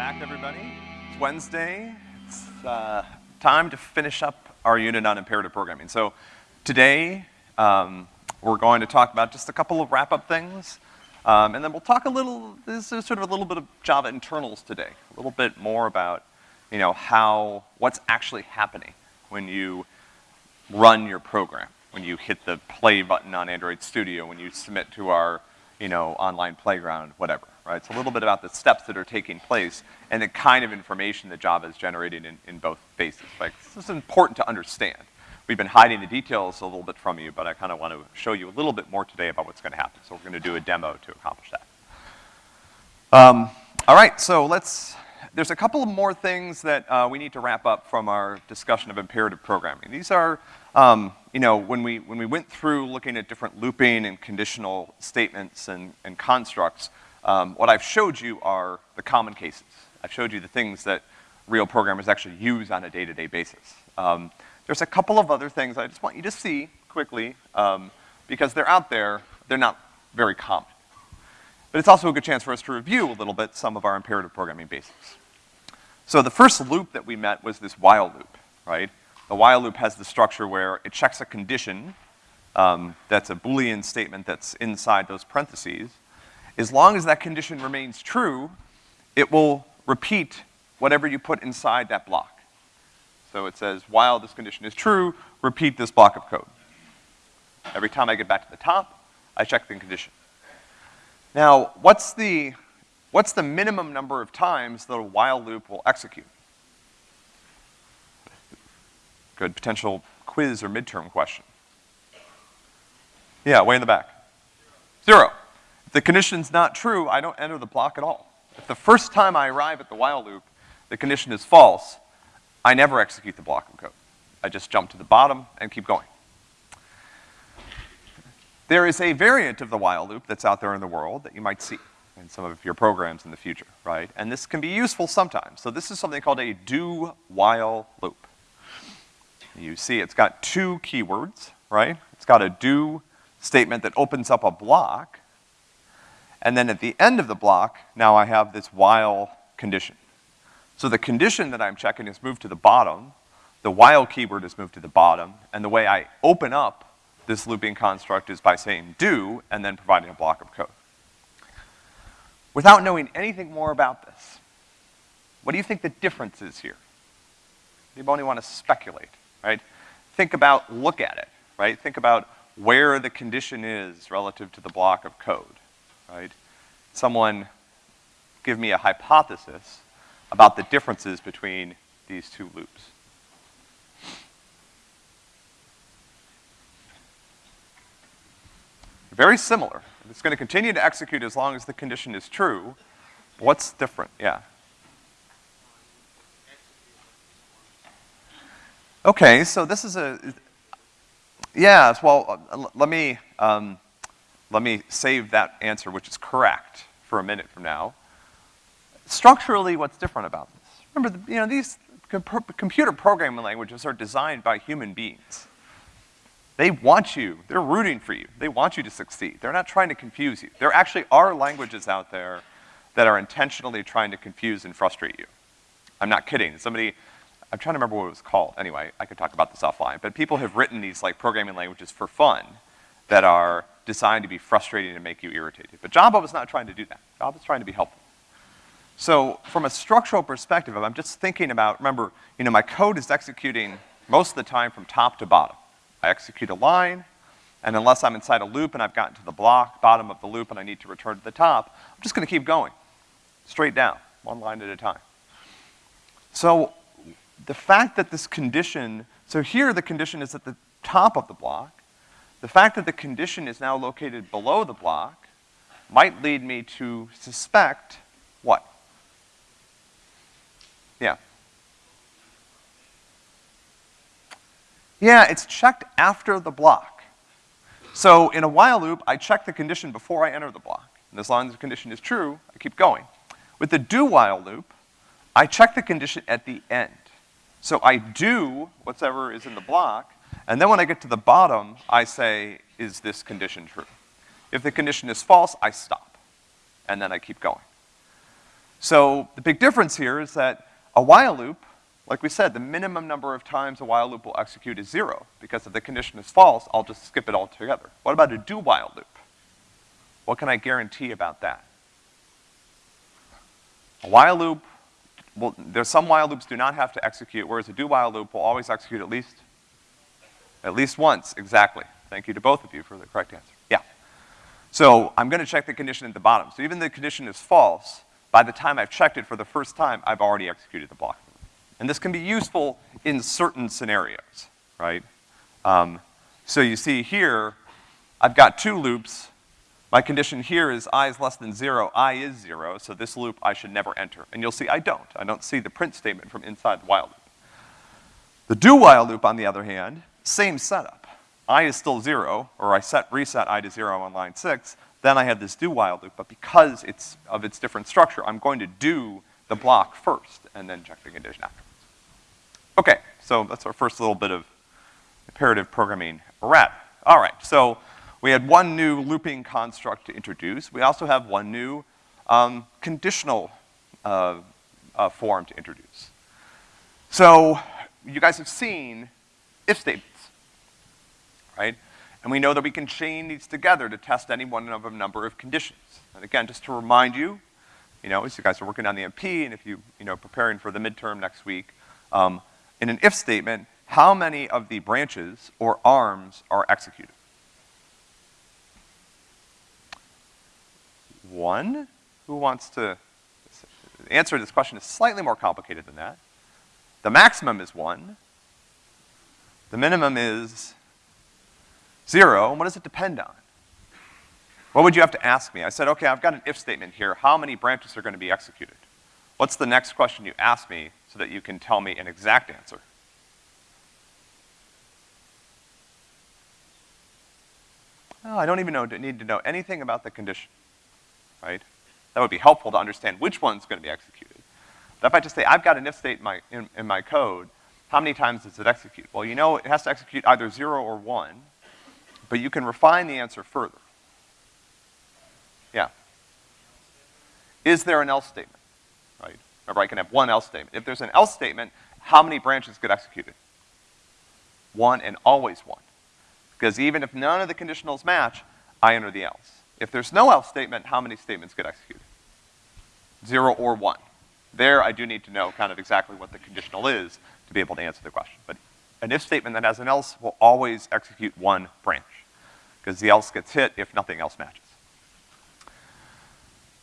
back, everybody. It's Wednesday. It's uh, time to finish up our unit on imperative programming. So today, um, we're going to talk about just a couple of wrap-up things, um, and then we'll talk a little, this is sort of a little bit of Java internals today, a little bit more about, you know, how, what's actually happening when you run your program, when you hit the play button on Android Studio, when you submit to our, you know, online playground, whatever right? It's a little bit about the steps that are taking place and the kind of information that Java is generating in, in both phases. Like, this is important to understand. We've been hiding the details a little bit from you, but I kind of want to show you a little bit more today about what's going to happen. So we're going to do a demo to accomplish that. Um, all right, so let's, there's a couple more things that uh, we need to wrap up from our discussion of imperative programming. These are, um, you know, when we, when we went through looking at different looping and conditional statements and, and constructs, um, what I've showed you are the common cases. I've showed you the things that real programmers actually use on a day-to-day -day basis. Um, there's a couple of other things I just want you to see quickly, um, because they're out there, they're not very common. But it's also a good chance for us to review a little bit some of our imperative programming basics. So the first loop that we met was this while loop, right? The while loop has the structure where it checks a condition, um, that's a Boolean statement that's inside those parentheses, as long as that condition remains true, it will repeat whatever you put inside that block. So it says, while this condition is true, repeat this block of code. Every time I get back to the top, I check the condition. Now, what's the, what's the minimum number of times that a while loop will execute? Good potential quiz or midterm question. Yeah, way in the back. Zero. If the condition's not true, I don't enter the block at all. If the first time I arrive at the while loop, the condition is false, I never execute the block of code. I just jump to the bottom and keep going. There is a variant of the while loop that's out there in the world that you might see in some of your programs in the future, right? And this can be useful sometimes. So this is something called a do-while loop. You see it's got two keywords, right? It's got a do statement that opens up a block, and then at the end of the block, now I have this while condition. So the condition that I'm checking is moved to the bottom, the while keyword is moved to the bottom, and the way I open up this looping construct is by saying do, and then providing a block of code. Without knowing anything more about this, what do you think the difference is here? Anybody want to speculate, right? Think about, look at it, right? Think about where the condition is relative to the block of code right? Someone give me a hypothesis about the differences between these two loops. Very similar. It's gonna continue to execute as long as the condition is true. What's different? Yeah. Okay, so this is a, yeah, well, let me, um, let me save that answer, which is correct, for a minute from now. Structurally, what's different about this? Remember, the, you know, these computer programming languages are designed by human beings. They want you, they're rooting for you, they want you to succeed. They're not trying to confuse you. There actually are languages out there that are intentionally trying to confuse and frustrate you. I'm not kidding. Somebody, I'm trying to remember what it was called. Anyway, I could talk about this offline. But people have written these like programming languages for fun that are designed to be frustrating and make you irritated. But Java was not trying to do that. Java was trying to be helpful. So from a structural perspective, I'm just thinking about, remember, you know, my code is executing most of the time from top to bottom. I execute a line, and unless I'm inside a loop and I've gotten to the block, bottom of the loop, and I need to return to the top, I'm just gonna keep going, straight down, one line at a time. So the fact that this condition, so here the condition is at the top of the block, the fact that the condition is now located below the block might lead me to suspect what? Yeah. Yeah, it's checked after the block. So in a while loop, I check the condition before I enter the block. And as long as the condition is true, I keep going. With the do while loop, I check the condition at the end. So I do whatever is in the block, and then when I get to the bottom, I say, is this condition true? If the condition is false, I stop. And then I keep going. So the big difference here is that a while loop, like we said, the minimum number of times a while loop will execute is zero, because if the condition is false, I'll just skip it altogether. What about a do while loop? What can I guarantee about that? A while loop, well, there's some while loops do not have to execute, whereas a do while loop will always execute at least, at least once, exactly. Thank you to both of you for the correct answer. Yeah. So I'm gonna check the condition at the bottom. So even the condition is false, by the time I've checked it for the first time, I've already executed the block. And this can be useful in certain scenarios, right? Um, so you see here, I've got two loops. My condition here is i is less than zero, i is zero, so this loop I should never enter. And you'll see I don't. I don't see the print statement from inside the while loop. The do while loop, on the other hand, same setup. i is still zero, or I set reset i to zero on line six, then I have this do while loop, but because it's of its different structure, I'm going to do the block first and then check the condition afterwards. Okay, so that's our first little bit of imperative programming wrap. All right, so we had one new looping construct to introduce. We also have one new um, conditional uh, uh, form to introduce. So you guys have seen if statements, right? And we know that we can chain these together to test any one of a number of conditions. And again, just to remind you, you know, as you guys are working on the MP, and if you, you know, preparing for the midterm next week, um, in an if statement, how many of the branches or arms are executed? One? Who wants to, the answer to this question is slightly more complicated than that. The maximum is one. The minimum is Zero, and what does it depend on? What would you have to ask me? I said, okay, I've got an if statement here. How many branches are gonna be executed? What's the next question you ask me so that you can tell me an exact answer? Oh, I don't even know, need to know anything about the condition, right? That would be helpful to understand which one's gonna be executed. But if I just say, I've got an if state in my, in, in my code, how many times does it execute? Well, you know it has to execute either zero or one, but you can refine the answer further. Yeah. Is there an else statement? Right? Remember, I can have one else statement. If there's an else statement, how many branches get executed? One and always one. Because even if none of the conditionals match, I enter the else. If there's no else statement, how many statements get executed? Zero or one. There, I do need to know kind of exactly what the conditional is to be able to answer the question. But an if statement that has an else will always execute one branch because the else gets hit if nothing else matches.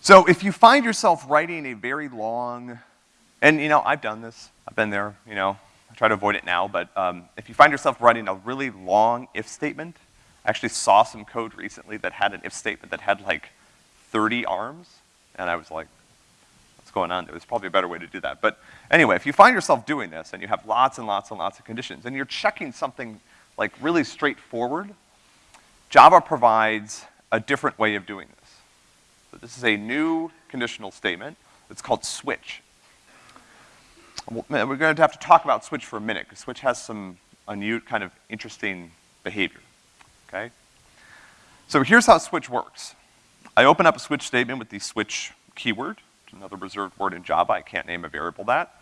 So if you find yourself writing a very long, and you know, I've done this, I've been there, you know, I try to avoid it now, but um, if you find yourself writing a really long if statement, actually saw some code recently that had an if statement that had like 30 arms, and I was like, what's going on? There's probably a better way to do that. But anyway, if you find yourself doing this and you have lots and lots and lots of conditions, and you're checking something like really straightforward, Java provides a different way of doing this. So this is a new conditional statement. It's called switch. We're going to have to talk about switch for a minute, because switch has some kind of interesting behavior, okay? So here's how switch works. I open up a switch statement with the switch keyword, another reserved word in Java, I can't name a variable that.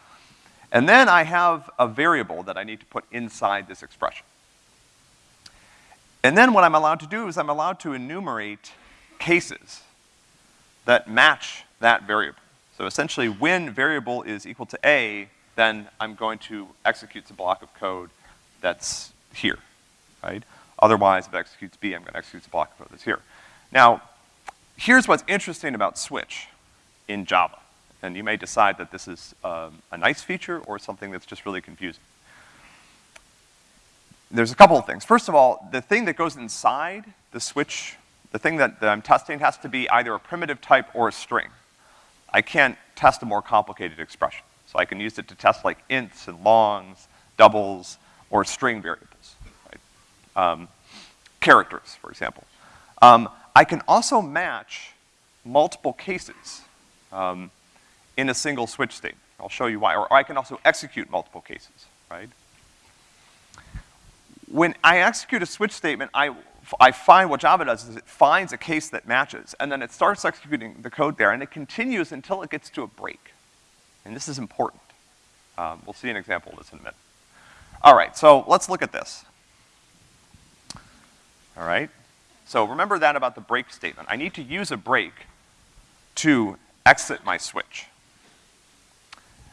And then I have a variable that I need to put inside this expression. And then what I'm allowed to do is I'm allowed to enumerate cases that match that variable. So essentially, when variable is equal to A, then I'm going to execute the block of code that's here, right? Otherwise, if it executes B, I'm gonna execute the block code that's here. Now, here's what's interesting about switch in Java. And you may decide that this is um, a nice feature or something that's just really confusing there's a couple of things. First of all, the thing that goes inside the switch, the thing that, that I'm testing has to be either a primitive type or a string. I can't test a more complicated expression. So I can use it to test like ints and longs, doubles, or string variables? Um, characters, for example. Um, I can also match multiple cases um, in a single switch state. I'll show you why. Or I can also execute multiple cases, right? when I execute a switch statement, I, I find what Java does is it finds a case that matches, and then it starts executing the code there, and it continues until it gets to a break. And this is important. Um, we'll see an example of this in a minute. All right, so let's look at this. All right? So remember that about the break statement. I need to use a break to exit my switch.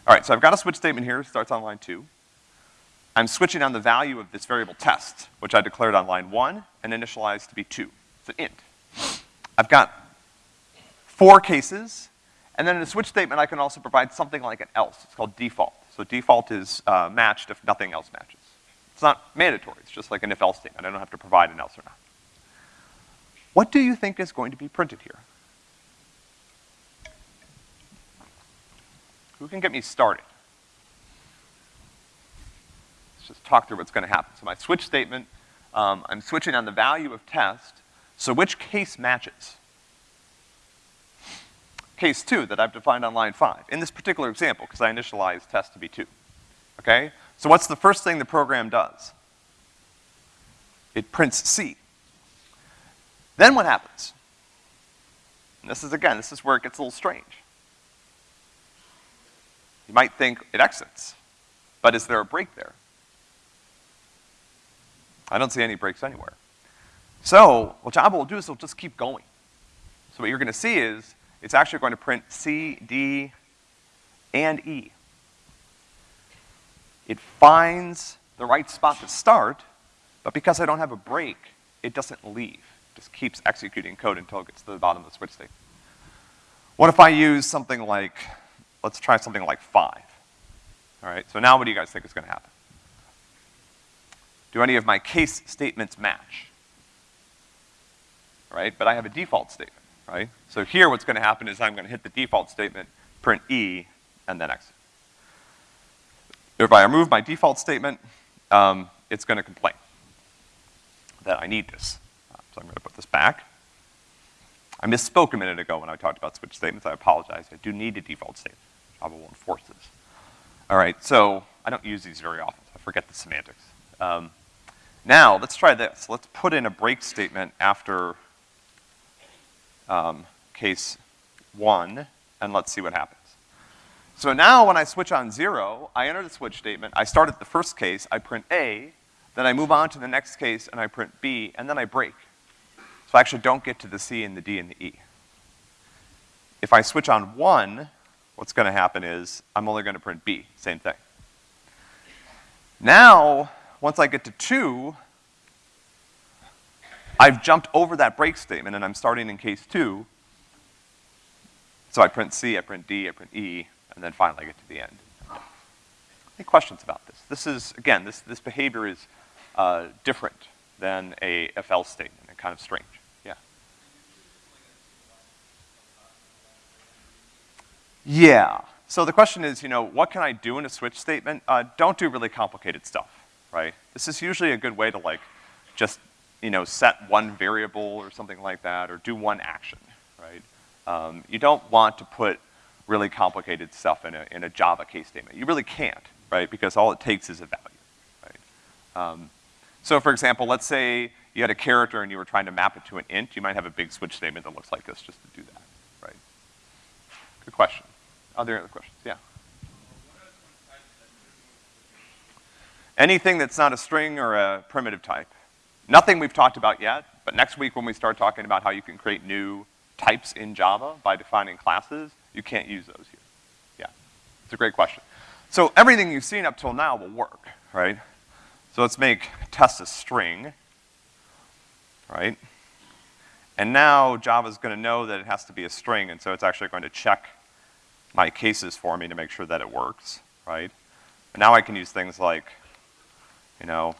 All right, so I've got a switch statement here, starts on line two. I'm switching on the value of this variable test, which I declared on line one and initialized to be two. It's an int. I've got four cases, and then in a switch statement, I can also provide something like an else. It's called default. So default is uh, matched if nothing else matches. It's not mandatory. It's just like an if-else statement. I don't have to provide an else or not. What do you think is going to be printed here? Who can get me started? Let's just talk through what's gonna happen. So my switch statement, um, I'm switching on the value of test, so which case matches? Case two that I've defined on line five, in this particular example, because I initialized test to be two. Okay? So what's the first thing the program does? It prints C. Then what happens? And this is, again, this is where it gets a little strange. You might think it exits, but is there a break there? I don't see any breaks anywhere. So, what Java will do is it'll just keep going. So what you're gonna see is, it's actually going to print C, D, and E. It finds the right spot to start, but because I don't have a break, it doesn't leave. It just keeps executing code until it gets to the bottom of the switch state. What if I use something like, let's try something like five. All right, so now what do you guys think is gonna happen? Do any of my case statements match? Right, but I have a default statement, right? So here what's gonna happen is I'm gonna hit the default statement, print E, and then exit. If I remove my default statement, um, it's gonna complain that I need this. So I'm gonna put this back. I misspoke a minute ago when I talked about switch statements. I apologize. I do need a default statement. Java won't force this. All right, so I don't use these very often. I forget the semantics. Um, now, let's try this. Let's put in a break statement after um, case one, and let's see what happens. So now when I switch on zero, I enter the switch statement, I start at the first case, I print A, then I move on to the next case and I print B, and then I break. So I actually don't get to the C and the D and the E. If I switch on one, what's gonna happen is I'm only gonna print B, same thing. Now, once I get to two, I've jumped over that break statement and I'm starting in case two. So I print C, I print D, I print E, and then finally I get to the end. Any questions about this? This is, again, this, this behavior is uh, different than a if-else statement and kind of strange. Yeah. Yeah. So the question is, you know, what can I do in a switch statement? Uh, don't do really complicated stuff, right? This is usually a good way to like just, you know, set one variable or something like that, or do one action, right? Um, you don't want to put really complicated stuff in a, in a Java case statement. You really can't, right? Because all it takes is a value, right? Um, so for example, let's say you had a character and you were trying to map it to an int, you might have a big switch statement that looks like this just to do that, right? Good question. Other questions? Yeah. Anything that's not a string or a primitive type. Nothing we've talked about yet, but next week when we start talking about how you can create new types in Java by defining classes, you can't use those here. Yeah, it's a great question. So everything you've seen up till now will work, right? So let's make test a string, right? And now Java's gonna know that it has to be a string, and so it's actually going to check my cases for me to make sure that it works, right? And now I can use things like, you know,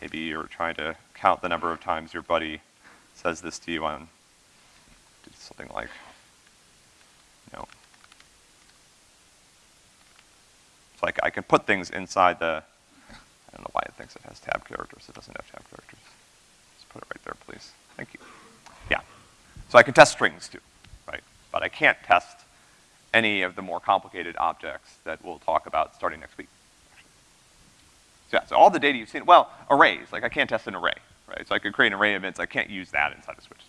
maybe you're trying to count the number of times your buddy says this to you on something like, know, it's like I can put things inside the, I don't know why it thinks it has tab characters. It doesn't have tab characters. Just put it right there, please. Thank you. Yeah. So I can test strings too, right? But I can't test any of the more complicated objects that we'll talk about starting next week. So yeah, so all the data you've seen, well, arrays, like I can't test an array, right? So I could create an array of ints, I can't use that inside a switch.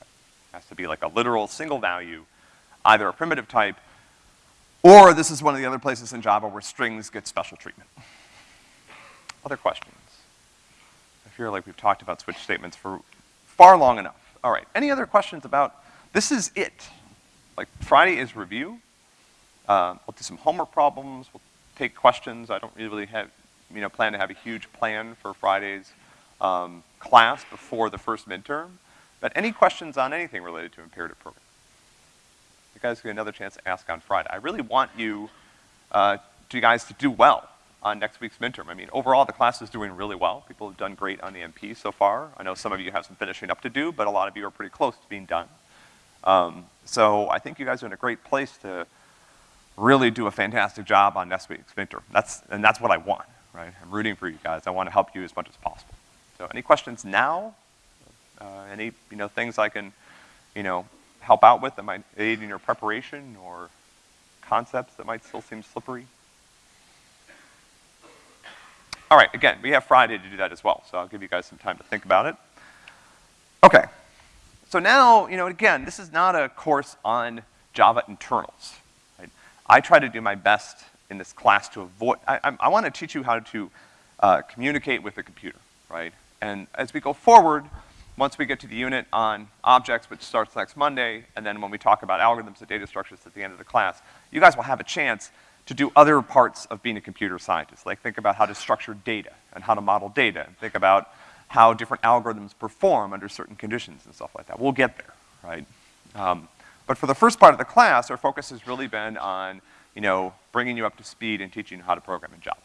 It has to be like a literal single value, either a primitive type, or this is one of the other places in Java where strings get special treatment. Other questions? I feel like we've talked about switch statements for far long enough. All right, any other questions about, this is it. Like, Friday is review. Uh, we'll do some homework problems, we'll take questions. I don't really have, you know, plan to have a huge plan for Friday's um, class before the first midterm. But any questions on anything related to imperative programming? Guys get another chance to ask on Friday. I really want you, uh, you guys to do well on next week's midterm. I mean, overall, the class is doing really well. People have done great on the MP so far. I know some of you have some finishing up to do, but a lot of you are pretty close to being done. Um, so I think you guys are in a great place to really do a fantastic job on next week's midterm. That's, and that's what I want, right? I'm rooting for you guys. I want to help you as much as possible. So any questions now? Uh, any, you know, things I can, you know, help out with that might aid in your preparation or concepts that might still seem slippery? All right, again, we have Friday to do that as well, so I'll give you guys some time to think about it. Okay, so now, you know, again, this is not a course on Java internals. Right? I try to do my best in this class to avoid, I, I, I want to teach you how to uh, communicate with the computer, right? And as we go forward, once we get to the unit on objects, which starts next Monday, and then when we talk about algorithms and data structures at the end of the class, you guys will have a chance to do other parts of being a computer scientist. Like think about how to structure data and how to model data. And think about how different algorithms perform under certain conditions and stuff like that. We'll get there, right? Um, but for the first part of the class, our focus has really been on, you know, bringing you up to speed and teaching you how to program in Java.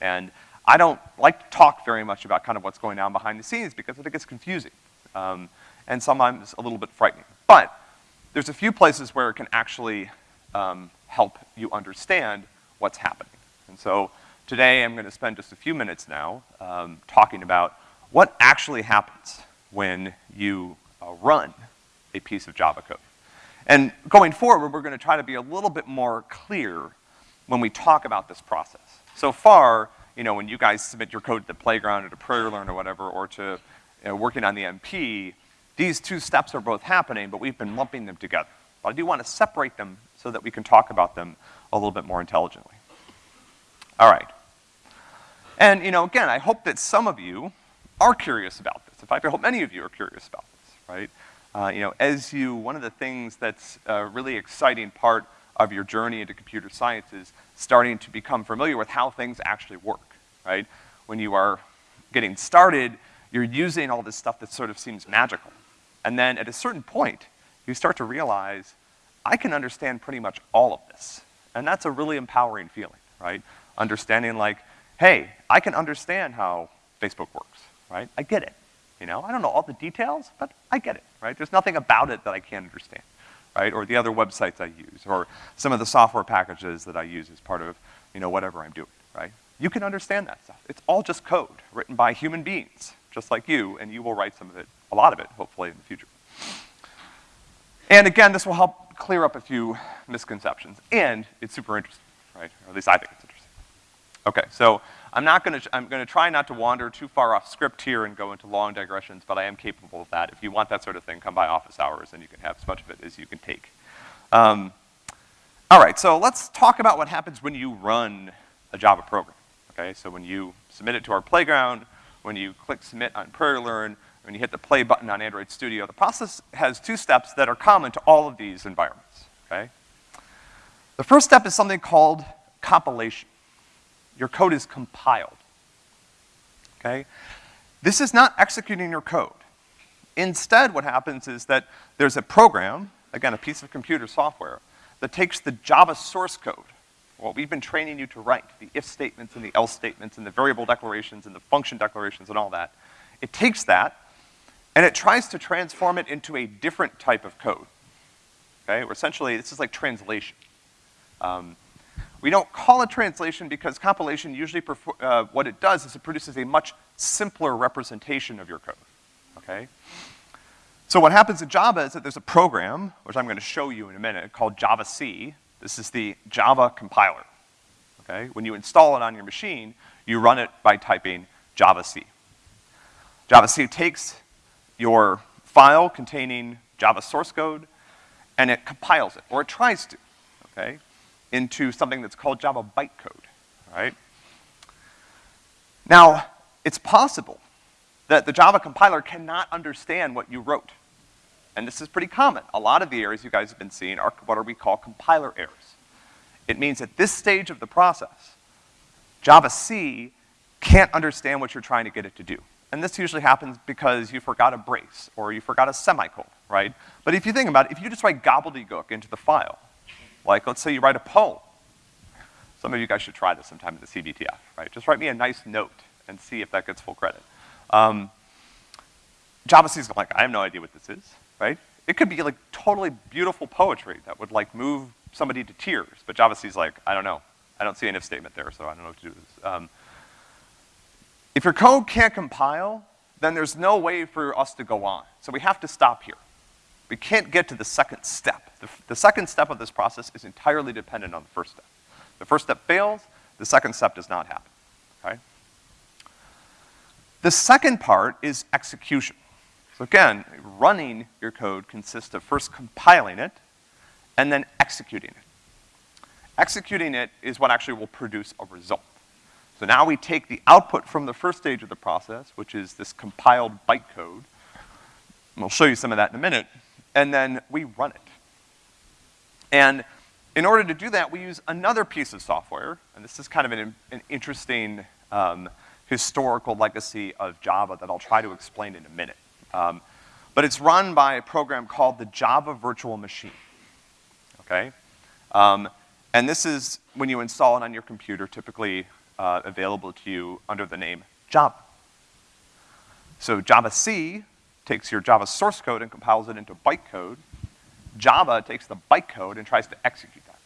And I don't like to talk very much about kind of what's going on behind the scenes because I think it's confusing. Um, and sometimes a little bit frightening. But there's a few places where it can actually um, help you understand what's happening. And so today I'm gonna spend just a few minutes now um, talking about what actually happens when you uh, run a piece of Java code. And going forward, we're gonna try to be a little bit more clear when we talk about this process. So far, you know, when you guys submit your code to the playground or to PrairieLearn or whatever, or to know, working on the MP, these two steps are both happening, but we've been lumping them together. But I do want to separate them so that we can talk about them a little bit more intelligently. All right. And, you know, again, I hope that some of you are curious about this. In fact, I hope many of you are curious about this, right? Uh, you know, as you, one of the things that's a really exciting part of your journey into computer science is starting to become familiar with how things actually work, right? When you are getting started, you're using all this stuff that sort of seems magical. And then at a certain point, you start to realize, I can understand pretty much all of this. And that's a really empowering feeling, right? Understanding like, hey, I can understand how Facebook works, right? I get it. You know, I don't know all the details, but I get it, right? There's nothing about it that I can't understand, right? Or the other websites I use, or some of the software packages that I use as part of, you know, whatever I'm doing, right? You can understand that stuff. It's all just code written by human beings, just like you, and you will write some of it, a lot of it, hopefully, in the future. And again, this will help clear up a few misconceptions. And it's super interesting, right? Or at least I think it's interesting. Okay, so I'm not gonna, I'm gonna try not to wander too far off script here and go into long digressions, but I am capable of that. If you want that sort of thing, come by office hours and you can have as much of it as you can take. Um, all right, so let's talk about what happens when you run a Java program, okay? So when you submit it to our playground, when you click submit on PrairieLearn, when you hit the play button on Android Studio, the process has two steps that are common to all of these environments, okay? The first step is something called compilation. Your code is compiled, okay? This is not executing your code. Instead, what happens is that there's a program, again, a piece of computer software, that takes the Java source code, what we've been training you to write, the if statements and the else statements and the variable declarations and the function declarations and all that. It takes that and it tries to transform it into a different type of code. Okay, or essentially, this is like translation. Um, we don't call it translation because compilation usually, uh, what it does is it produces a much simpler representation of your code, okay? So what happens in Java is that there's a program, which I'm gonna show you in a minute, called javac. This is the Java compiler, okay? When you install it on your machine, you run it by typing javac. Java C takes your file containing Java source code and it compiles it, or it tries to, okay, into something that's called Java bytecode, right? Now, it's possible that the Java compiler cannot understand what you wrote. And this is pretty common. A lot of the errors you guys have been seeing are what we call compiler errors. It means at this stage of the process, Java C can't understand what you're trying to get it to do. And this usually happens because you forgot a brace, or you forgot a semicolon, right? But if you think about it, if you just write gobbledygook into the file, like let's say you write a poem, some of you guys should try this sometime in the CBTF, right? Just write me a nice note and see if that gets full credit. Um, Java C is like, I have no idea what this is, right? It could be like totally beautiful poetry that would like move somebody to tears, but Java C is like, I don't know. I don't see an if statement there, so I don't know what to do with this. Um, if your code can't compile, then there's no way for us to go on. So we have to stop here. We can't get to the second step. The, the second step of this process is entirely dependent on the first step. The first step fails, the second step does not happen, okay? The second part is execution. So again, running your code consists of first compiling it and then executing it. Executing it is what actually will produce a result. So now we take the output from the first stage of the process, which is this compiled bytecode, and we'll show you some of that in a minute, and then we run it. And in order to do that, we use another piece of software, and this is kind of an, an interesting um, historical legacy of Java that I'll try to explain in a minute. Um, but it's run by a program called the Java Virtual Machine, okay? Um, and this is when you install it on your computer, typically uh, available to you under the name Java. So Java C takes your Java source code and compiles it into bytecode. Java takes the bytecode and tries to execute that,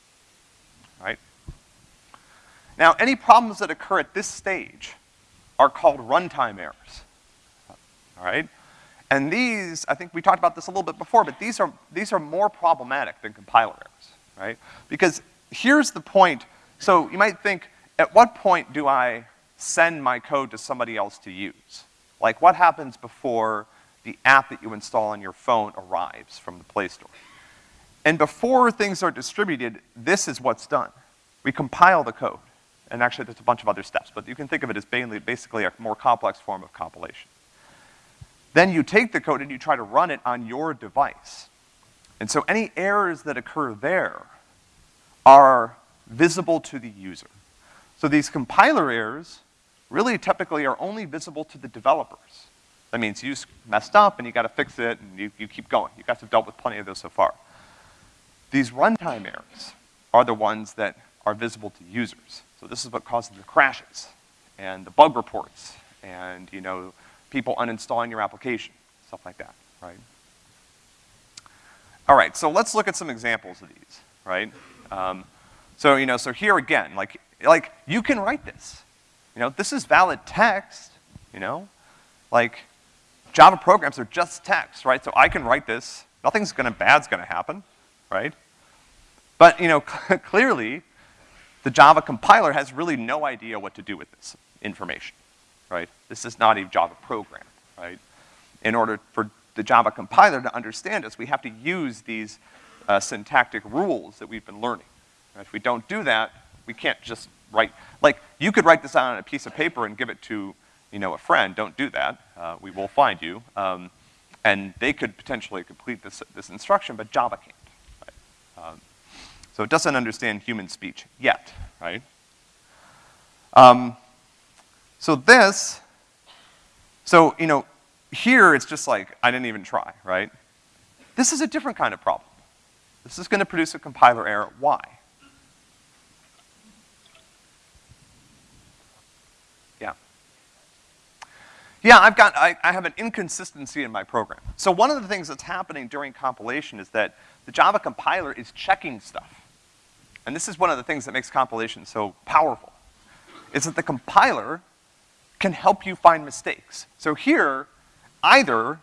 right? Now, any problems that occur at this stage are called runtime errors, all right? And these, I think we talked about this a little bit before, but these are, these are more problematic than compiler errors, right? Because here's the point, so you might think, at what point do I send my code to somebody else to use? Like what happens before the app that you install on your phone arrives from the Play Store? And before things are distributed, this is what's done. We compile the code. And actually there's a bunch of other steps, but you can think of it as basically a more complex form of compilation. Then you take the code and you try to run it on your device. And so any errors that occur there are visible to the user. So these compiler errors really typically are only visible to the developers. That means you messed up and you gotta fix it and you, you keep going. You guys have dealt with plenty of those so far. These runtime errors are the ones that are visible to users. So this is what causes the crashes and the bug reports and, you know, people uninstalling your application, stuff like that, right? All right, so let's look at some examples of these, right? Um, so, you know, so here again, like, like, you can write this. You know, this is valid text, you know? Like, Java programs are just text, right? So I can write this, nothing's gonna, bad's gonna happen, right? But, you know, clearly, the Java compiler has really no idea what to do with this information, right? This is not a Java program, right? In order for the Java compiler to understand us, we have to use these uh, syntactic rules that we've been learning. If we don't do that, we can't just write, like, you could write this out on a piece of paper and give it to, you know, a friend. Don't do that. Uh, we will find you. Um, and they could potentially complete this, this instruction, but Java can't, right? Um, so it doesn't understand human speech yet, right? Um, so this, so, you know, here it's just like, I didn't even try, right? This is a different kind of problem. This is gonna produce a compiler error. Why? Yeah, Yeah, I've got, I, I, have an inconsistency in my program. So one of the things that's happening during compilation is that the Java compiler is checking stuff. And this is one of the things that makes compilation so powerful, is that the compiler can help you find mistakes. So here, either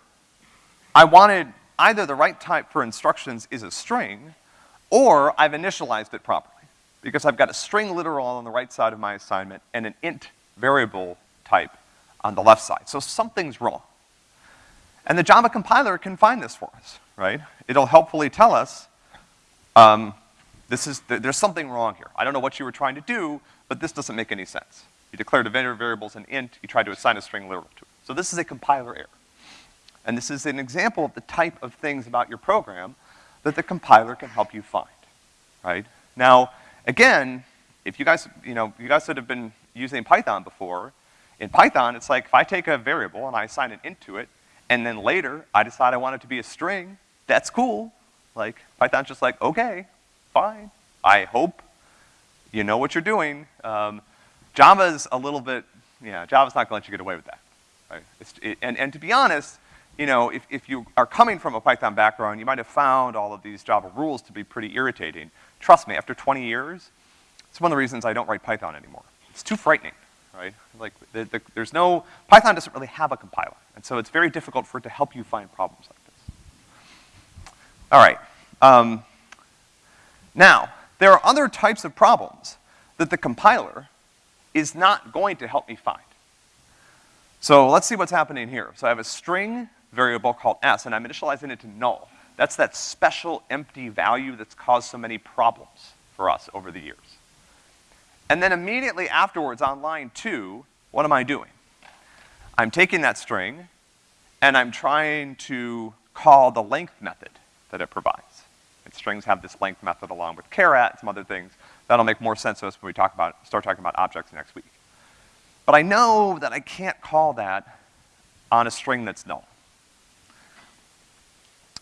I wanted, either the right type for instructions is a string, or I've initialized it properly. Because I've got a string literal on the right side of my assignment and an int variable type on the left side. So something's wrong. And the Java compiler can find this for us, right? It'll helpfully tell us, um, this is, th there's something wrong here. I don't know what you were trying to do, but this doesn't make any sense. You declared a variable as an int, you tried to assign a string literal to it. So this is a compiler error. And this is an example of the type of things about your program that the compiler can help you find, right? Now, again, if you guys, you know, you guys that have been using Python before, in Python, it's like if I take a variable and I assign an int to it, and then later I decide I want it to be a string, that's cool. Like, Python's just like, okay, fine. I hope you know what you're doing. Um, Java's a little bit, yeah, Java's not gonna let you get away with that. Right? It, and, and to be honest, you know, if, if you are coming from a Python background, you might have found all of these Java rules to be pretty irritating. Trust me, after 20 years, it's one of the reasons I don't write Python anymore. It's too frightening, right? Like, the, the, there's no, Python doesn't really have a compiler, and so it's very difficult for it to help you find problems like this. All right. Um, now, there are other types of problems that the compiler is not going to help me find. So let's see what's happening here. So I have a string variable called s, and I'm initializing it to null. That's that special empty value that's caused so many problems for us over the years. And then immediately afterwards on line two, what am I doing? I'm taking that string and I'm trying to call the length method that it provides. And strings have this length method along with and some other things. That'll make more sense to us when we talk about, start talking about objects next week. But I know that I can't call that on a string that's null.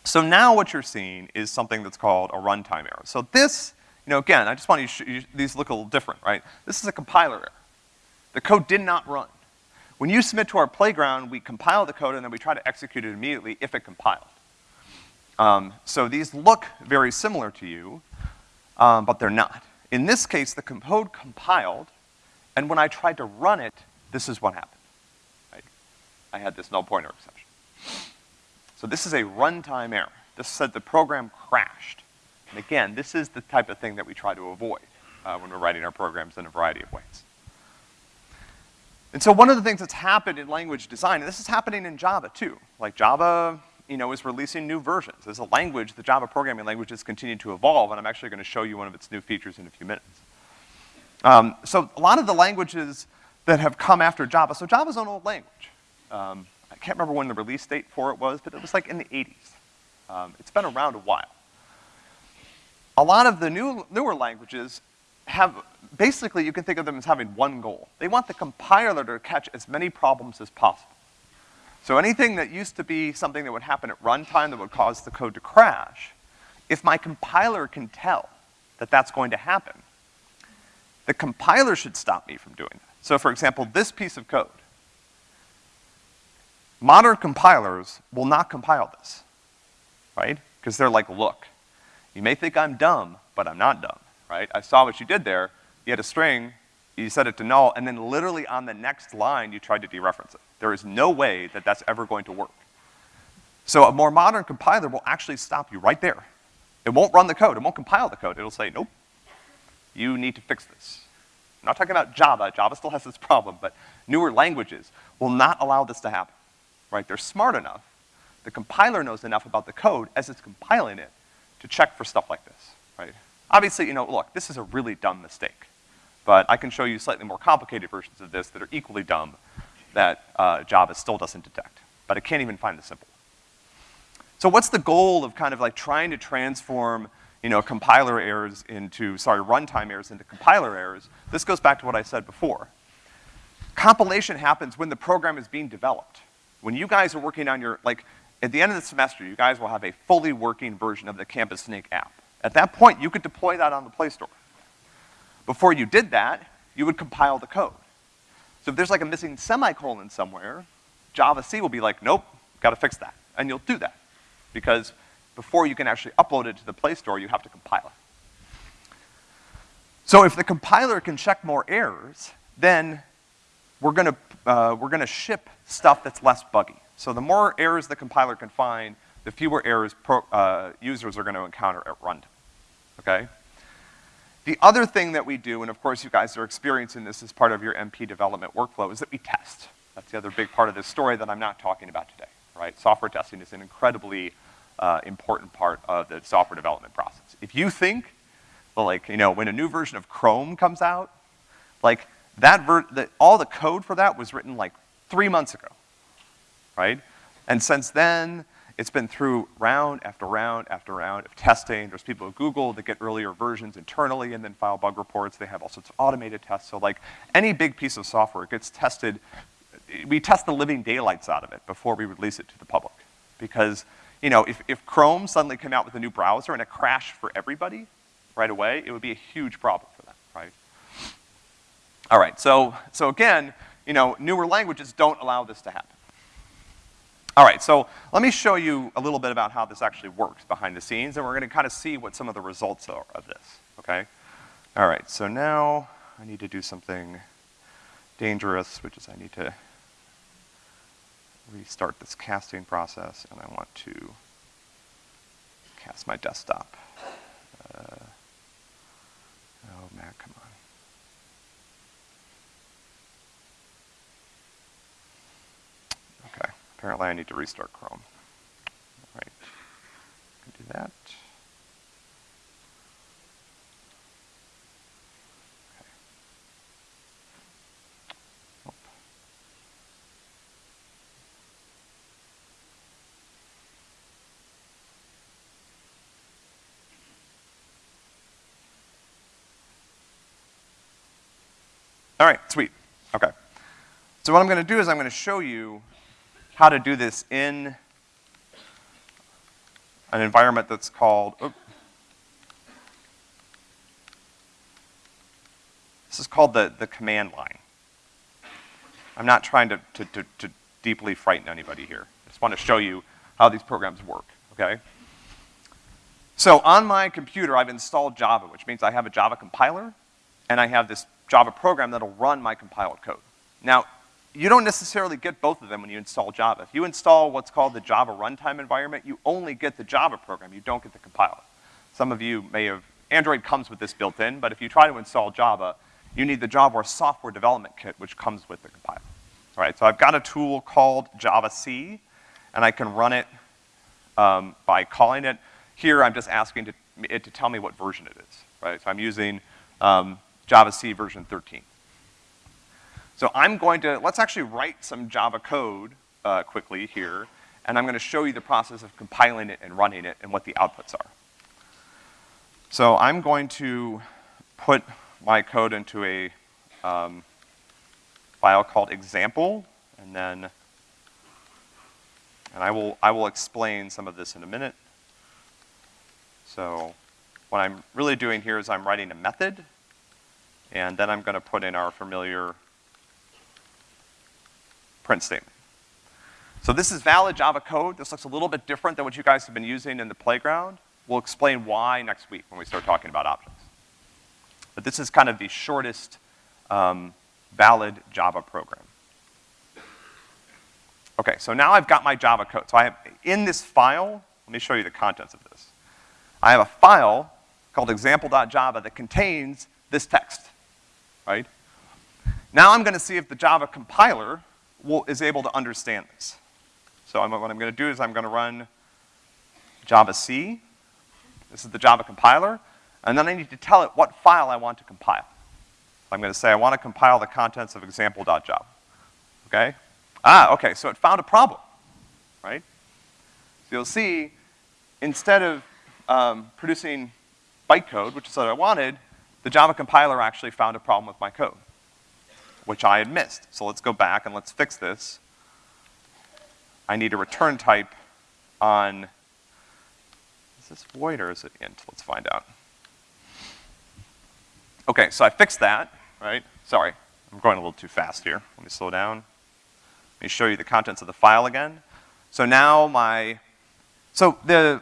So now what you're seeing is something that's called a runtime error. So this, you know, again, I just want you, these look a little different, right? This is a compiler error. The code did not run. When you submit to our playground, we compile the code and then we try to execute it immediately if it compiled. Um, so these look very similar to you, um, but they're not. In this case, the code compiled, and when I tried to run it, this is what happened. I had this null pointer exception. So this is a runtime error. This said the program crashed. And again, this is the type of thing that we try to avoid uh, when we're writing our programs in a variety of ways. And so one of the things that's happened in language design, and this is happening in Java too, like Java, you know, is releasing new versions. As a language, the Java programming language has continued to evolve, and I'm actually gonna show you one of its new features in a few minutes. Um, so a lot of the languages that have come after Java, so Java's an old language. Um, I can't remember when the release date for it was, but it was like in the 80s. Um, it's been around a while. A lot of the new, newer languages have, basically you can think of them as having one goal. They want the compiler to catch as many problems as possible. So anything that used to be something that would happen at runtime that would cause the code to crash, if my compiler can tell that that's going to happen, the compiler should stop me from doing that. So for example, this piece of code, Modern compilers will not compile this, right? Because they're like, look, you may think I'm dumb, but I'm not dumb, right? I saw what you did there. You had a string, you set it to null, and then literally on the next line, you tried to dereference it. There is no way that that's ever going to work. So a more modern compiler will actually stop you right there. It won't run the code, it won't compile the code. It'll say, nope, you need to fix this. I'm not talking about Java, Java still has this problem, but newer languages will not allow this to happen right? They're smart enough. The compiler knows enough about the code as it's compiling it to check for stuff like this, right? Obviously, you know, look, this is a really dumb mistake, but I can show you slightly more complicated versions of this that are equally dumb that uh, Java still doesn't detect, but it can't even find the simple. So what's the goal of kind of like trying to transform, you know, compiler errors into, sorry, runtime errors into compiler errors? This goes back to what I said before. Compilation happens when the program is being developed. When you guys are working on your, like, at the end of the semester, you guys will have a fully working version of the Campus Snake app. At that point, you could deploy that on the Play Store. Before you did that, you would compile the code. So if there's like a missing semicolon somewhere, Java C will be like, nope, gotta fix that. And you'll do that. Because before you can actually upload it to the Play Store, you have to compile it. So if the compiler can check more errors, then we're gonna, uh, we're gonna ship stuff that's less buggy. So the more errors the compiler can find, the fewer errors pro, uh, users are gonna encounter at runtime, okay? The other thing that we do, and of course you guys are experiencing this as part of your MP development workflow, is that we test, That's the other big part of this story that I'm not talking about today, right? Software testing is an incredibly uh, important part of the software development process. If you think, like, you know, when a new version of Chrome comes out, like, that ver the, all the code for that was written like three months ago, right? And since then, it's been through round after round after round of testing. There's people at Google that get earlier versions internally and then file bug reports. They have all sorts of automated tests. So like any big piece of software gets tested, we test the living daylights out of it before we release it to the public. Because, you know, if, if Chrome suddenly came out with a new browser and it crashed for everybody right away, it would be a huge problem for them, right? All right, so, so again, you know, newer languages don't allow this to happen. All right, so let me show you a little bit about how this actually works behind the scenes, and we're gonna kind of see what some of the results are of this, okay? All right, so now I need to do something dangerous, which is I need to restart this casting process, and I want to cast my desktop. Uh, oh, Mac, come on. Apparently I need to restart Chrome. All right, do that. All right, sweet. Okay. So what I'm gonna do is I'm gonna show you how to do this in an environment that's called, oops, this is called the, the command line. I'm not trying to, to, to, to deeply frighten anybody here. I just want to show you how these programs work, okay? So on my computer, I've installed Java, which means I have a Java compiler, and I have this Java program that'll run my compiled code. Now, you don't necessarily get both of them when you install Java. If you install what's called the Java runtime environment, you only get the Java program, you don't get the compiler. Some of you may have, Android comes with this built in, but if you try to install Java, you need the Java software development kit, which comes with the compiler. All right, so I've got a tool called Java-C, and I can run it um, by calling it. Here, I'm just asking to, it to tell me what version it is, right? So I'm using um, Java-C version 13. So I'm going to, let's actually write some Java code uh, quickly here, and I'm gonna show you the process of compiling it and running it and what the outputs are. So I'm going to put my code into a um, file called example, and then, and I will, I will explain some of this in a minute. So what I'm really doing here is I'm writing a method, and then I'm gonna put in our familiar print statement. So this is valid Java code. This looks a little bit different than what you guys have been using in the playground. We'll explain why next week when we start talking about objects. But this is kind of the shortest um, valid Java program. Okay, so now I've got my Java code. So I have, in this file, let me show you the contents of this. I have a file called example.java that contains this text, right? Now I'm gonna see if the Java compiler will, is able to understand this. So I'm, what I'm gonna do is I'm gonna run Java C. This is the Java compiler. And then I need to tell it what file I want to compile. I'm gonna say I want to compile the contents of example.java. Okay? Ah, okay, so it found a problem, right? So you'll see, instead of um, producing bytecode, which is what I wanted, the Java compiler actually found a problem with my code which I had missed. So let's go back and let's fix this. I need a return type on, is this void or is it int? Let's find out. Okay, so I fixed that, right? Sorry, I'm going a little too fast here. Let me slow down. Let me show you the contents of the file again. So now my, so the,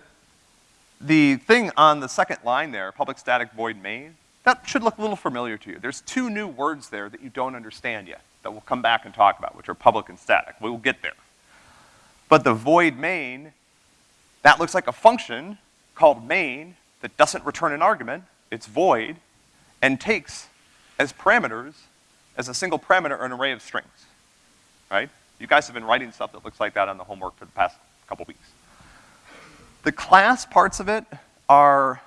the thing on the second line there, public static void main, that should look a little familiar to you. There's two new words there that you don't understand yet that we'll come back and talk about, which are public and static. We will get there. But the void main, that looks like a function called main that doesn't return an argument, it's void, and takes as parameters, as a single parameter, an array of strings. right? You guys have been writing stuff that looks like that on the homework for the past couple weeks. The class parts of it are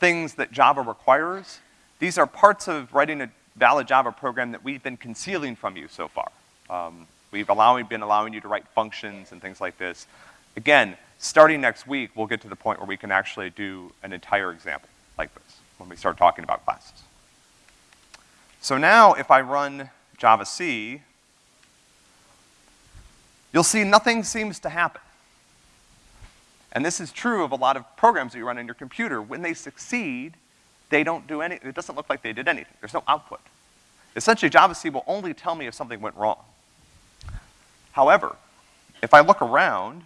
things that Java requires. These are parts of writing a valid Java program that we've been concealing from you so far. Um, we've allowing, been allowing you to write functions and things like this. Again, starting next week, we'll get to the point where we can actually do an entire example like this when we start talking about classes. So now if I run Java C, you'll see nothing seems to happen. And this is true of a lot of programs that you run on your computer. When they succeed, they don't do any, it doesn't look like they did anything. There's no output. Essentially, Java C will only tell me if something went wrong. However, if I look around,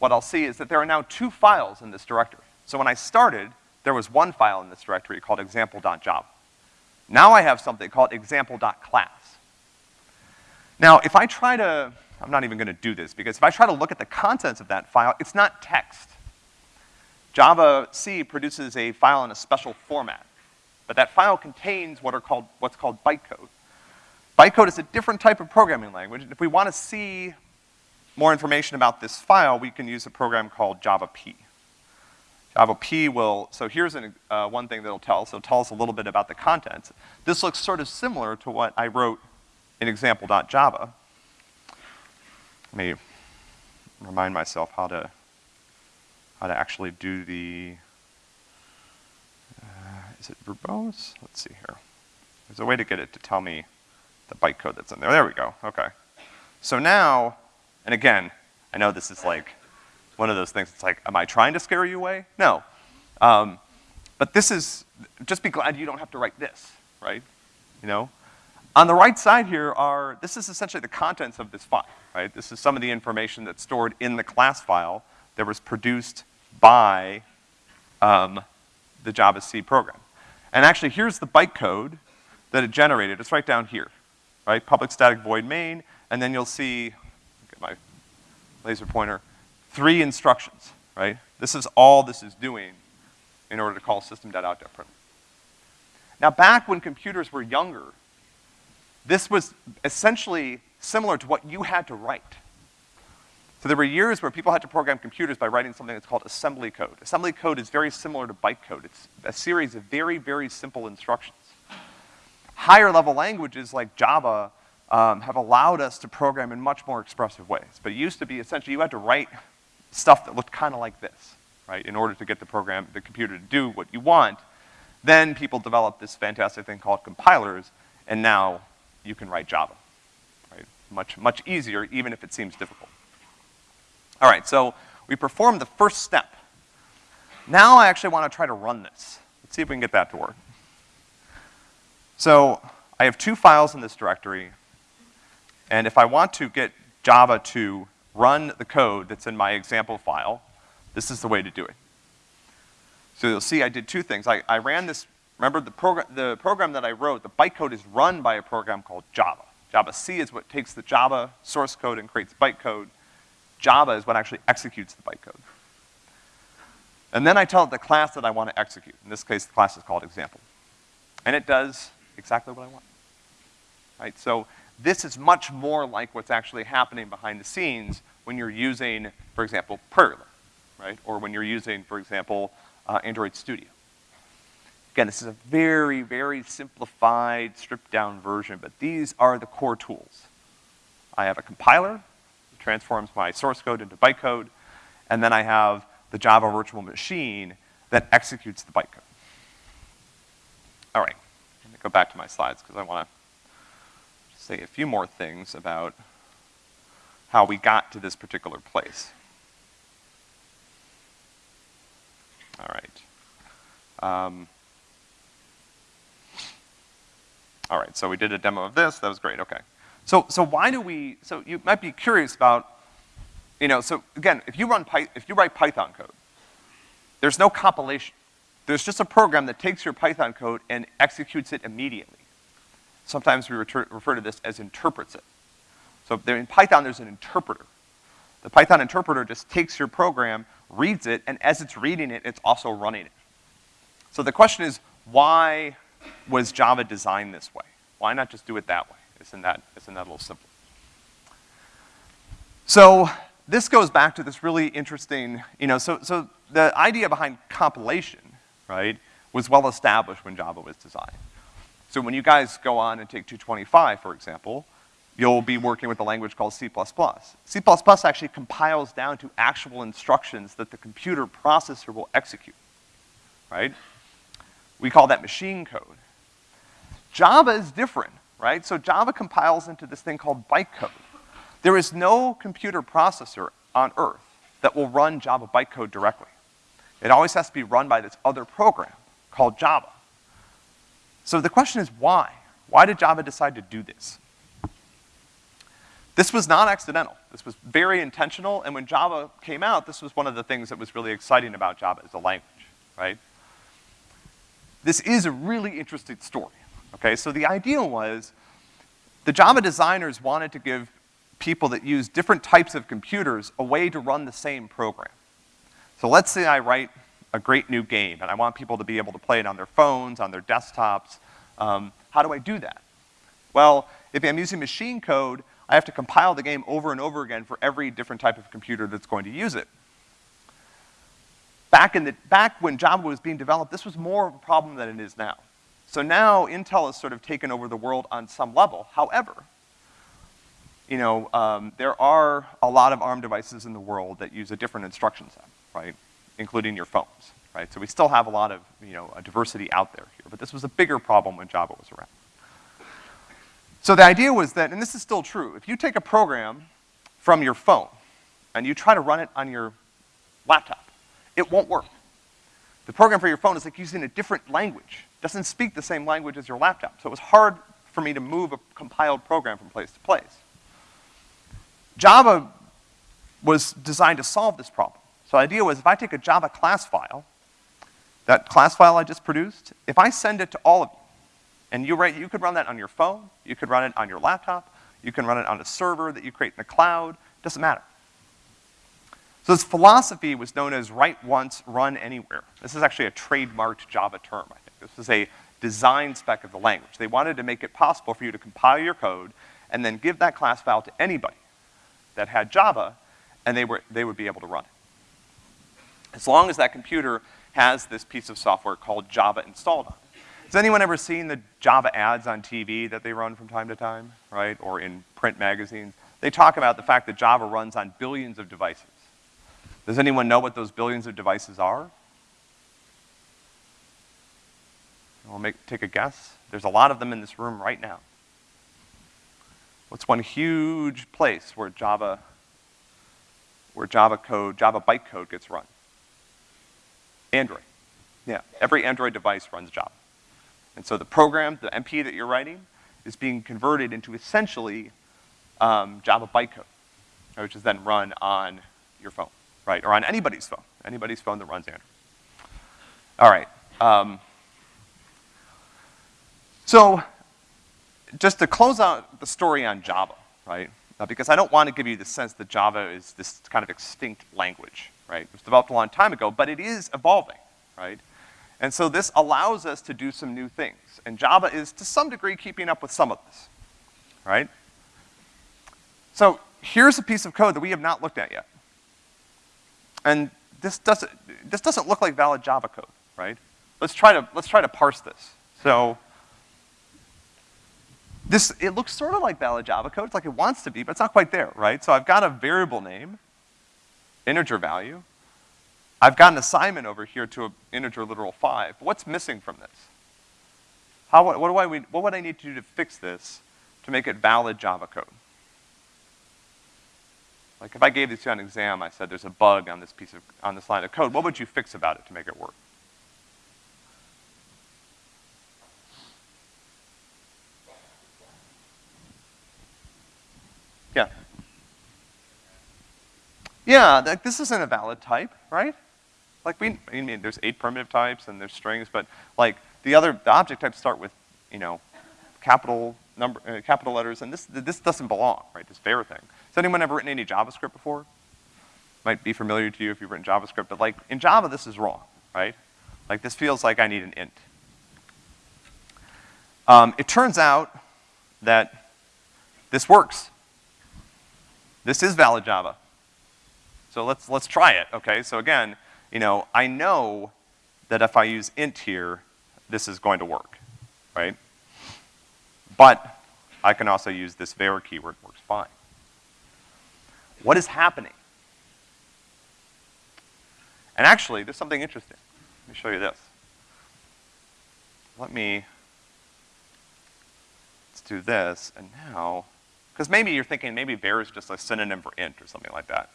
what I'll see is that there are now two files in this directory. So when I started, there was one file in this directory called example.java. Now I have something called example.class. Now, if I try to, I'm not even gonna do this, because if I try to look at the contents of that file, it's not text. Java C produces a file in a special format, but that file contains what are called, what's called bytecode. Bytecode is a different type of programming language, if we wanna see more information about this file, we can use a program called Java P. Java P will, so here's an, uh, one thing that'll tell, so tell us a little bit about the contents. This looks sort of similar to what I wrote in example.java. Let me remind myself how to, how to actually do the, uh, is it verbose? Let's see here. There's a way to get it to tell me the bytecode that's in there. There we go, okay. So now, and again, I know this is like one of those things, it's like, am I trying to scare you away? No. Um, but this is, just be glad you don't have to write this, right? You know? On the right side here are, this is essentially the contents of this file, right? This is some of the information that's stored in the class file that was produced by um, the Java C program. And actually, here's the bytecode that it generated. It's right down here, right? Public static void main, and then you'll see, get my laser pointer, three instructions, right? This is all this is doing in order to call system.out.println. Now back when computers were younger, this was essentially similar to what you had to write. So there were years where people had to program computers by writing something that's called assembly code. Assembly code is very similar to bytecode. It's a series of very, very simple instructions. Higher level languages like Java um, have allowed us to program in much more expressive ways. But it used to be essentially you had to write stuff that looked kind of like this, right, in order to get the program, the computer to do what you want. Then people developed this fantastic thing called compilers, and now you can write Java, right? Much, much easier, even if it seems difficult. All right, so we performed the first step. Now I actually want to try to run this. Let's see if we can get that to work. So I have two files in this directory, and if I want to get Java to run the code that's in my example file, this is the way to do it. So you'll see I did two things. I, I ran this, remember the program, the program that I wrote, the bytecode is run by a program called Java. Java C is what takes the Java source code and creates bytecode. Java is what actually executes the bytecode. And then I tell it the class that I want to execute. In this case, the class is called example. And it does exactly what I want. Right, so this is much more like what's actually happening behind the scenes when you're using, for example, Prairie right? Or when you're using, for example, uh, Android Studio. Again, this is a very, very simplified, stripped down version, but these are the core tools. I have a compiler, transforms my source code into bytecode, and then I have the Java virtual machine that executes the bytecode. All right, let me go back to my slides because I want to say a few more things about how we got to this particular place. All right. Um, all right, so we did a demo of this, that was great, okay. So, so why do we, so you might be curious about, you know, so again, if you run Py, if you write Python code, there's no compilation. There's just a program that takes your Python code and executes it immediately. Sometimes we refer, to this as interprets it. So there, in Python, there's an interpreter. The Python interpreter just takes your program, reads it, and as it's reading it, it's also running it. So the question is, why was Java designed this way? Why not just do it that way? Isn't that, isn't that a little simpler? So this goes back to this really interesting, you know, so, so the idea behind compilation, right, was well established when Java was designed. So when you guys go on and take 225, for example, you'll be working with a language called C++. C++ actually compiles down to actual instructions that the computer processor will execute, right? We call that machine code. Java is different, right? So Java compiles into this thing called bytecode. There is no computer processor on earth that will run Java bytecode directly. It always has to be run by this other program called Java. So the question is why? Why did Java decide to do this? This was not accidental. This was very intentional, and when Java came out, this was one of the things that was really exciting about Java as a language, right? This is a really interesting story, okay? So the idea was the Java designers wanted to give people that use different types of computers a way to run the same program. So let's say I write a great new game, and I want people to be able to play it on their phones, on their desktops. Um, how do I do that? Well, if I'm using machine code, I have to compile the game over and over again for every different type of computer that's going to use it. Back, in the, back when Java was being developed, this was more of a problem than it is now. So now Intel has sort of taken over the world on some level. However, you know, um, there are a lot of ARM devices in the world that use a different instruction set, right? Including your phones, right? So we still have a lot of, you know, diversity out there here, but this was a bigger problem when Java was around. So the idea was that, and this is still true, if you take a program from your phone and you try to run it on your laptop, it won't work. The program for your phone is like using a different language. It doesn't speak the same language as your laptop. So it was hard for me to move a compiled program from place to place. Java was designed to solve this problem. So the idea was if I take a Java class file, that class file I just produced, if I send it to all of you, and you write, you could run that on your phone, you could run it on your laptop, you can run it on a server that you create in the cloud, doesn't matter. So this philosophy was known as write once, run anywhere. This is actually a trademarked Java term, I think. This is a design spec of the language. They wanted to make it possible for you to compile your code and then give that class file to anybody that had Java, and they, were, they would be able to run it. As long as that computer has this piece of software called Java installed on it. Has anyone ever seen the Java ads on TV that they run from time to time, right? Or in print magazines? They talk about the fact that Java runs on billions of devices. Does anyone know what those billions of devices are? We'll make, take a guess. There's a lot of them in this room right now. What's one huge place where Java, where Java code, Java bytecode gets run? Android. Yeah, every Android device runs Java. And so the program, the MP that you're writing, is being converted into essentially um, Java bytecode, which is then run on your phone, right? Or on anybody's phone, anybody's phone that runs Android. All right. Um, so just to close out the story on Java, right? Uh, because I don't want to give you the sense that Java is this kind of extinct language, right? It was developed a long time ago, but it is evolving, right? And so this allows us to do some new things. And Java is, to some degree, keeping up with some of this, right? So here's a piece of code that we have not looked at yet. And this doesn't, this doesn't look like valid Java code, right? Let's try to, let's try to parse this. So this, it looks sort of like valid Java code. It's like it wants to be, but it's not quite there, right? So I've got a variable name, integer value. I've got an assignment over here to an integer literal five. What's missing from this? How, what, do I, what would I need to do to fix this to make it valid Java code? Like if I gave this to you on an exam, I said there's a bug on this piece of, on this line of code, what would you fix about it to make it work? Yeah. Yeah, like this isn't a valid type, right? Like we, I mean, there's eight primitive types and there's strings, but like the other, the object types start with, you know, capital number, uh, capital letters, and this, this doesn't belong, right, this var thing. Has anyone ever written any JavaScript before? Might be familiar to you if you've written JavaScript, but like in Java this is wrong, right? Like this feels like I need an int. Um, it turns out that this works. This is valid Java. So let's, let's try it, okay? So again, you know, I know that if I use int here, this is going to work, right? But I can also use this var keyword, works fine. What is happening? And actually, there's something interesting. Let me show you this. Let me, let's do this, and now, because maybe you're thinking maybe var is just a synonym for int or something like that.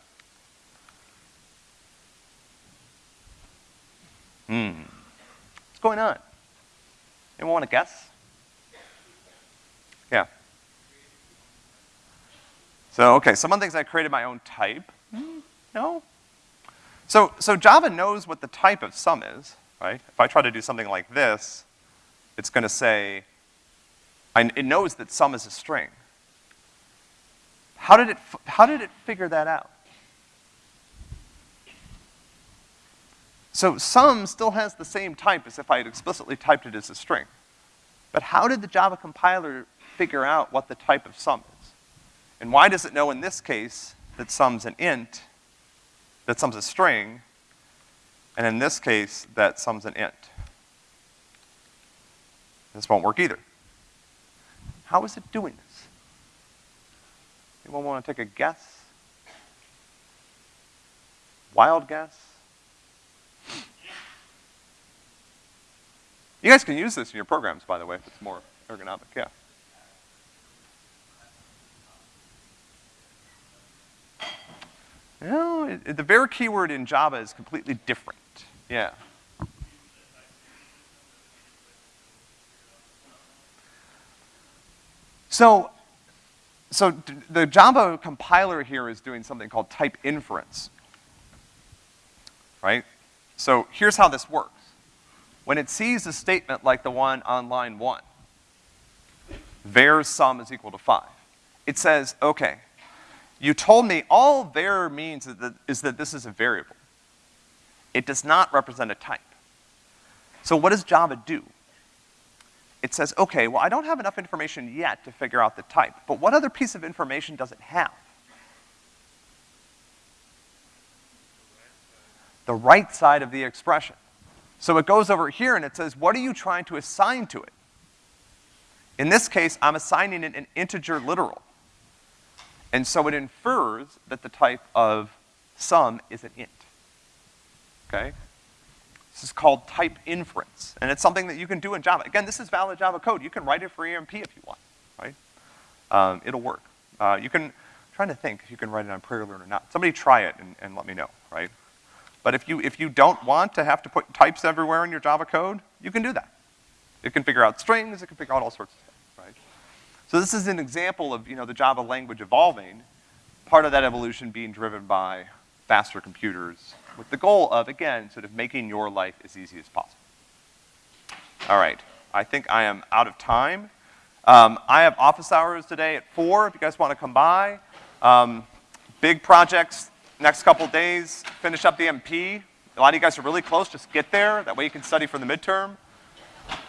Hmm. What's going on? Anyone want to guess? Yeah. So, okay, someone thinks I created my own type. Hmm, no? So, so Java knows what the type of sum is, right? If I try to do something like this, it's gonna say, I, it knows that sum is a string. How did it, how did it figure that out? So sum still has the same type as if I had explicitly typed it as a string. But how did the Java compiler figure out what the type of sum is? And why does it know in this case that sum's an int that sum's a string, and in this case, that sum's an int. This won't work either. How is it doing this? Anyone want to take a guess? Wild guess? You guys can use this in your programs, by the way, if it's more ergonomic, yeah. No, it, the var keyword in Java is completely different. Yeah. So, so the Java compiler here is doing something called type inference. Right? So here's how this works. When it sees a statement like the one on line one, var sum is equal to five, it says, okay, you told me all var means is that, is that this is a variable. It does not represent a type. So what does Java do? It says, okay, well, I don't have enough information yet to figure out the type, but what other piece of information does it have? The right side of the expression. So it goes over here and it says, what are you trying to assign to it? In this case, I'm assigning it an integer literal. And so it infers that the type of sum is an int. Okay? This is called type inference, and it's something that you can do in Java. Again, this is valid Java code. You can write it for EMP if you want, right? Um, it'll work. Uh, you can, I'm trying to think if you can write it on PrairieLearn or not. Somebody try it and, and let me know, right? But if you, if you don't want to have to put types everywhere in your Java code, you can do that. It can figure out strings, it can figure out all sorts of stuff. So this is an example of, you know, the Java language evolving, part of that evolution being driven by faster computers with the goal of, again, sort of making your life as easy as possible. All right, I think I am out of time. Um, I have office hours today at four if you guys want to come by. Um, big projects next couple days, finish up the MP. A lot of you guys are really close, just get there. That way you can study for the midterm.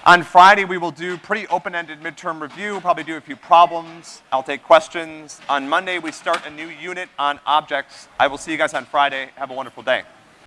On Friday, we will do pretty open-ended midterm review, probably do a few problems. I'll take questions. On Monday, we start a new unit on objects. I will see you guys on Friday. Have a wonderful day.